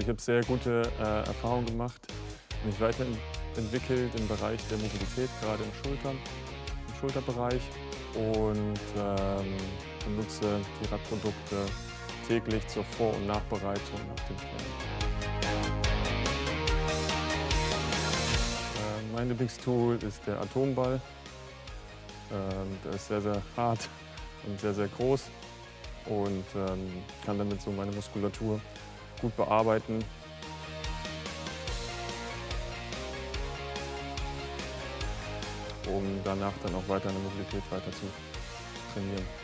ich habe sehr gute äh, Erfahrungen gemacht, mich weiterentwickelt im Bereich der Mobilität, gerade im Schultern, im Schulterbereich und ähm, benutze die Radprodukte täglich zur Vor- und Nachbereitung nach dem Training. Äh, mein Lieblingstool ist der Atomball. Ähm, der ist sehr, sehr hart und sehr, sehr groß und ähm, kann damit so meine Muskulatur gut bearbeiten. um danach dann auch weiter in der Mobilität weiter zu trainieren.